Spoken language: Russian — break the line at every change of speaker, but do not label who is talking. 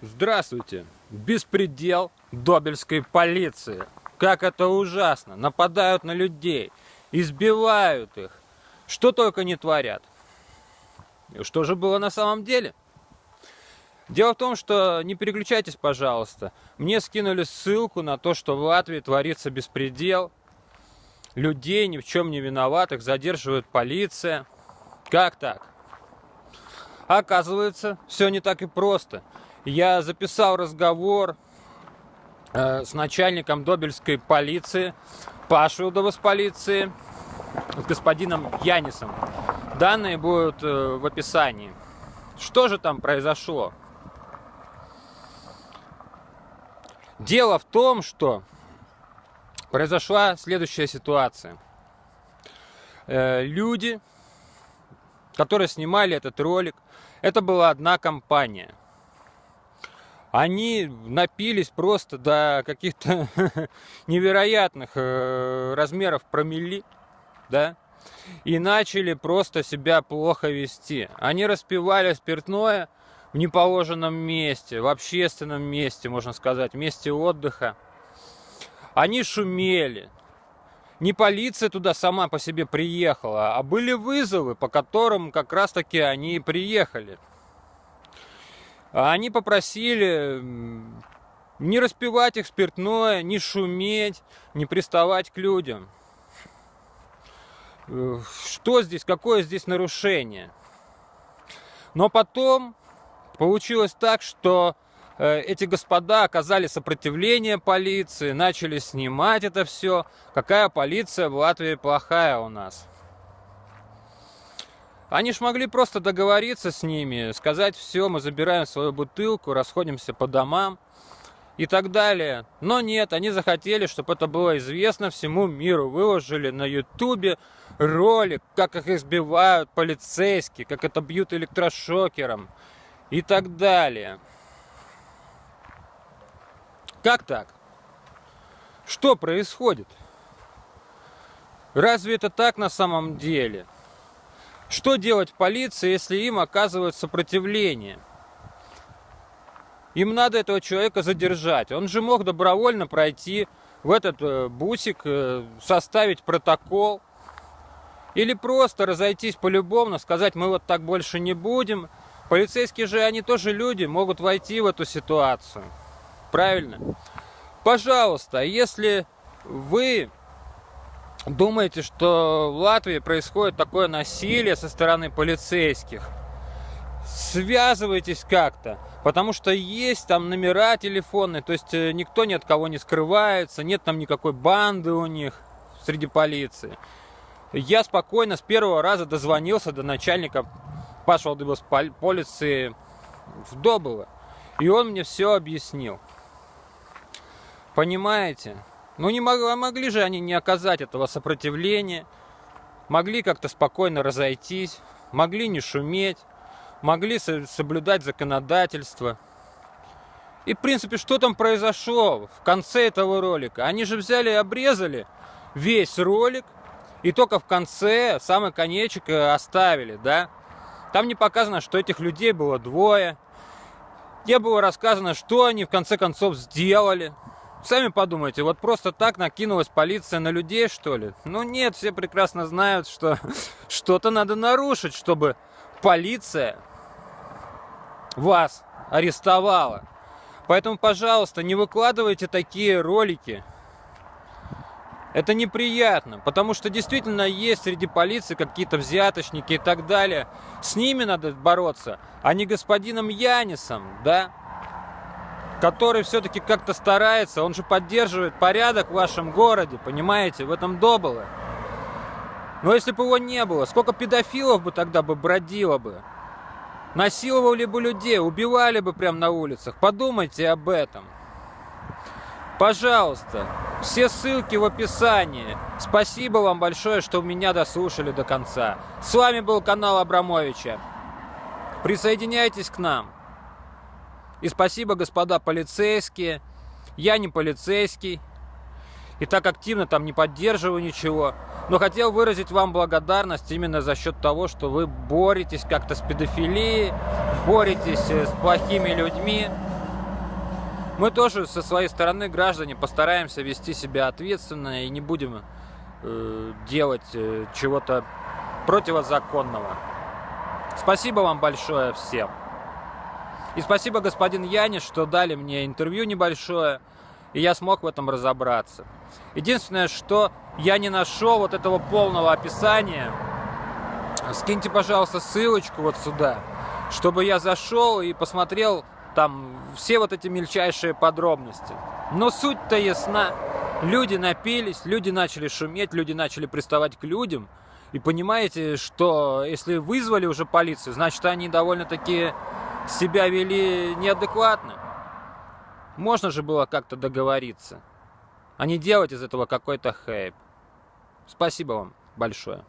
Здравствуйте! Беспредел добельской полиции. Как это ужасно! Нападают на людей, избивают их. Что только не творят. Что же было на самом деле? Дело в том, что не переключайтесь, пожалуйста. Мне скинули ссылку на то, что в Латвии творится беспредел. Людей ни в чем не виноватых задерживает полиция. Как так? Оказывается, все не так и просто я записал разговор э, с начальником Добельской полиции, Пашилдова с полиции, с господином Янисом. Данные будут э, в описании. Что же там произошло? Дело в том, что произошла следующая ситуация. Э, люди, которые снимали этот ролик, это была одна компания – они напились просто до каких-то невероятных э, размеров промили, да, и начали просто себя плохо вести. Они распивали спиртное в неположенном месте, в общественном месте, можно сказать, месте отдыха. Они шумели. Не полиция туда сама по себе приехала, а были вызовы, по которым как раз-таки они и приехали. А они попросили не распивать их спиртное, не шуметь, не приставать к людям. Э, что здесь, какое здесь нарушение? Но потом получилось так, что э, эти господа оказали сопротивление полиции, начали снимать это все. Какая полиция в Латвии плохая у нас. Они ж могли просто договориться с ними, сказать, все, мы забираем свою бутылку, расходимся по домам и так далее. Но нет, они захотели, чтобы это было известно всему миру. Выложили на ютубе ролик, как их избивают полицейские, как это бьют электрошокером и так далее. Как так? Что происходит? Разве это так на самом деле? Что делать полиции, если им оказывают сопротивление? Им надо этого человека задержать. Он же мог добровольно пройти в этот э, бусик, э, составить протокол. Или просто разойтись полюбовно, сказать, мы вот так больше не будем. Полицейские же, они тоже люди, могут войти в эту ситуацию. Правильно? Пожалуйста, если вы думаете, что в Латвии происходит такое насилие со стороны полицейских, связывайтесь как-то, потому что есть там номера телефонные, то есть э, никто ни от кого не скрывается, нет там никакой банды у них среди полиции. Я спокойно с первого раза дозвонился до начальника Паша Алдыбос полиции в Добово, и он мне все объяснил. Понимаете? Ну не мог, могли же они не оказать этого сопротивления, могли как-то спокойно разойтись, могли не шуметь, могли соблюдать законодательство. И, в принципе, что там произошло в конце этого ролика? Они же взяли и обрезали весь ролик, и только в конце самый конечек э, оставили, да? Там не показано, что этих людей было двое. Не было рассказано, что они в конце концов сделали. Сами подумайте, вот просто так накинулась полиция на людей, что ли? Ну нет, все прекрасно знают, что что-то надо нарушить, чтобы полиция вас арестовала. Поэтому, пожалуйста, не выкладывайте такие ролики. Это неприятно, потому что действительно есть среди полиции какие-то взяточники и так далее. С ними надо бороться, а не господином Янисом, да? Который все-таки как-то старается, он же поддерживает порядок в вашем городе, понимаете, в этом добыло. Но если бы его не было, сколько педофилов бы тогда бы бродило бы? Насиловали бы людей, убивали бы прямо на улицах. Подумайте об этом. Пожалуйста, все ссылки в описании. Спасибо вам большое, что меня дослушали до конца. С вами был канал Абрамовича. Присоединяйтесь к нам. И спасибо, господа полицейские. Я не полицейский. И так активно там не поддерживаю ничего. Но хотел выразить вам благодарность именно за счет того, что вы боретесь как-то с педофилией, боретесь э, с плохими людьми. Мы тоже со своей стороны, граждане, постараемся вести себя ответственно и не будем э, делать э, чего-то противозаконного. Спасибо вам большое всем. И спасибо, господин Янис, что дали мне интервью небольшое, и я смог в этом разобраться. Единственное, что я не нашел вот этого полного описания, скиньте, пожалуйста, ссылочку вот сюда, чтобы я зашел и посмотрел там все вот эти мельчайшие подробности. Но суть-то ясна. Люди напились, люди начали шуметь, люди начали приставать к людям. И понимаете, что если вызвали уже полицию, значит они довольно-таки себя вели неадекватно. Можно же было как-то договориться, а не делать из этого какой-то хайп. Спасибо вам большое.